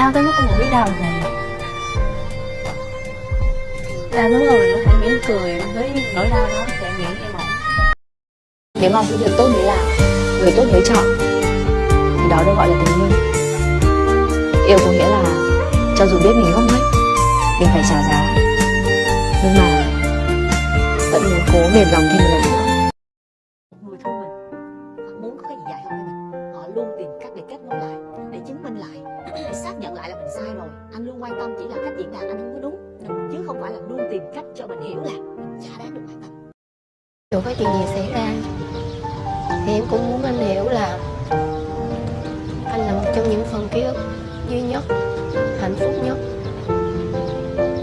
đau tới mức không biết đau này. Đau tới mức mình có thể mỉm cười với nỗi đau đó để nghĩ em ổn nếu mong cái việc tốt mới làm người tốt mới chọn thì đó được gọi là tình yêu. Yêu có nghĩa là cho dù biết mình không hết mình phải trả giá. Nhưng mà vẫn muốn cố mềm lòng thêm một lần nữa. Xác nhận lại là mình sai rồi anh luôn quan tâm chỉ là cách diễn đạt anh không có đúng chứ không phải là luôn tìm cách cho mình hiểu là mình chả đáng được quan tâm dù có chuyện gì xảy ra thì em cũng muốn anh hiểu là anh là một trong những phần ký ức duy nhất hạnh phúc nhất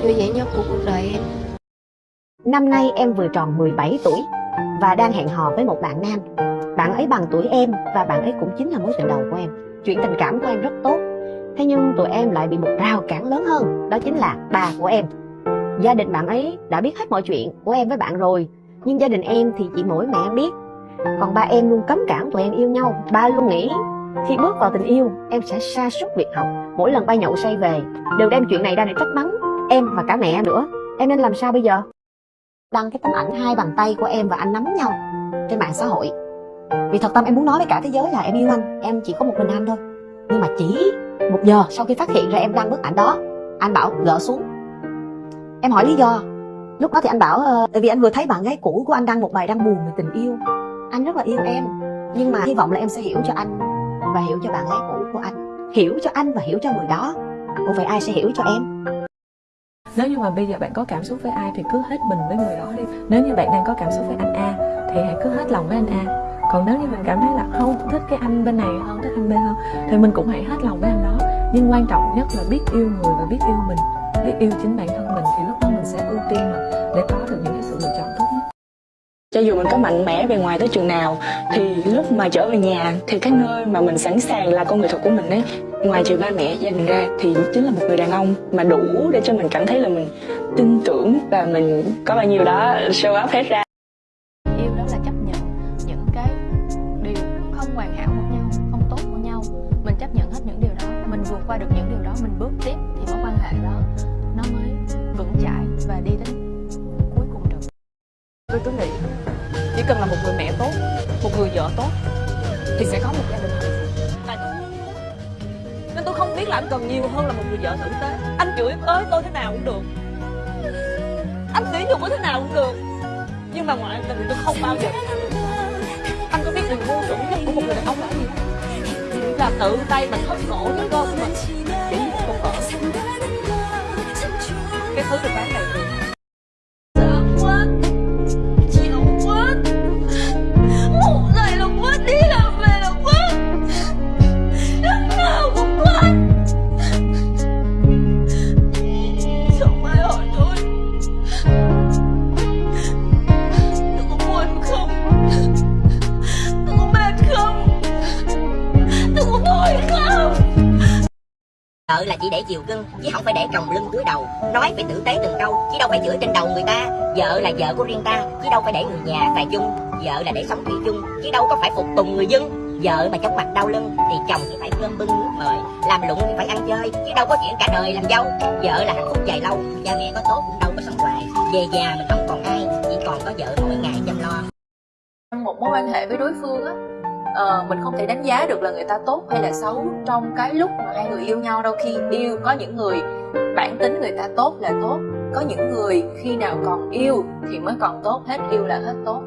vui vẻ nhất của cuộc đời em Năm nay em vừa tròn 17 tuổi và đang hẹn hò với một bạn nam. Bạn ấy bằng tuổi em và bạn ấy cũng chính là mối tình đầu của em. Chuyện tình cảm của em rất tốt. Thế nhưng tụi em lại bị một rào cản lớn hơn, đó chính là bà của em. Gia đình bạn ấy đã biết hết mọi chuyện của em với bạn rồi, nhưng gia đình em thì chỉ mỗi mẹ em biết. Còn ba em luôn cấm cản tụi em yêu nhau. Ba luôn nghĩ khi bước vào tình yêu, em sẽ sa sút việc học. Mỗi lần ba nhậu say về, đều đem chuyện này ra để trách mắng em và cả mẹ em nữa. Em nên làm sao bây giờ? đăng cái tấm ảnh hai bàn tay của em và anh nắm nhau trên mạng xã hội vì thật tâm em muốn nói với cả thế giới là em yêu anh em chỉ có một mình anh thôi nhưng mà chỉ một giờ sau khi phát hiện ra em đăng bức ảnh đó, anh bảo gỡ xuống. Em hỏi lý do. Lúc đó thì anh bảo ờ, tại vì anh vừa thấy bạn gái cũ của anh đăng một bài đăng buồn về tình yêu. Anh rất là yêu em, nhưng mà hy vọng là em sẽ hiểu cho anh và hiểu cho bạn gái cũ của anh. Hiểu cho anh và hiểu cho người đó. Ủa vậy ai sẽ hiểu cho em? Nếu như mà bây giờ bạn có cảm xúc với ai thì cứ hết mình với người đó đi. Nếu như bạn đang có cảm xúc với anh A thì hãy cứ hết lòng với anh A. Còn nếu như mình cảm thấy là không thích cái anh bên này hơn, thích anh B hơn thì mình cũng hãy hết lòng với anh đó nhưng quan trọng nhất là biết yêu người và biết yêu mình. Biết yêu chính bản thân mình thì lúc đó mình sẽ ưu tiên mà để có được những cái sự lựa chọn tốt nhất. Cho dù mình có mạnh mẽ về ngoài tới trường nào thì lúc mà trở về nhà thì cái nơi mà mình sẵn sàng là con người thật của mình ấy ngoài trừ ba mẹ gia đình ra thì chính là một người đàn ông mà đủ để cho mình cảm thấy là mình tin tưởng và mình có bao nhiêu đó show up hết ra. Yêu đó là chấp nhận những cái điều không hoàn hảo của nhau không tốt của nhau. Mình chấp nhận hết những điều đó mình vượt qua được những điều đó mình bước tiếp thì mối quan hệ đó nó mới vững chãi và đi đến cuối cùng được. Tôi cứ nghĩ chỉ cần là một người mẹ tốt một người vợ tốt thì sẽ có một gia đình hạnh phúc. Tại tôi muốn. Nên tôi không biết là anh cần nhiều hơn là một người vợ tử tế. Anh chửi ới tôi thế nào cũng được. Anh sỉ nhục tôi thế nào cũng được. Nhưng mà ngoại tình thì tôi không bao giờ. Anh có biết điều vô dụng nhất của một người đàn ông là gì? không? Là tự tay mình thắt cổ đứa con của mình. Chỉ một con. Vợ cái thứ được bán đầy vợ là chỉ để chiều cưng chứ không phải để trồng lưng cúi đầu. Nói phải tử tế từng câu, chứ đâu phải chửi trên đầu người ta. Vợ là vợ của riêng ta, chứ đâu phải để người nhà phải chung. Vợ là để sống thủy chung, chứ đâu có phải phục tùng người dân. Vợ mà chóng mặt đau lưng thì chồng chỉ phải cơm bưng nước mời. Làm lụng thì phải ăn chơi, chứ đâu có chuyện cả đời làm dâu. Vợ là hạnh phúc dài lâu, cha mẹ có tốt cũng đâu có sống hoài. Về già mình không còn ai, chỉ còn có vợ mỗi ngày chăm lo. Một mối quan hệ với đối phương á uh, mình không thể đánh giá được là người ta tốt hay là xấu trong cái lúc mà hai người yêu nhau đâu. Khi yêu có những người bản tính người ta tốt là tốt có những người khi nào còn yêu thì mới còn tốt hết yêu là hết tốt.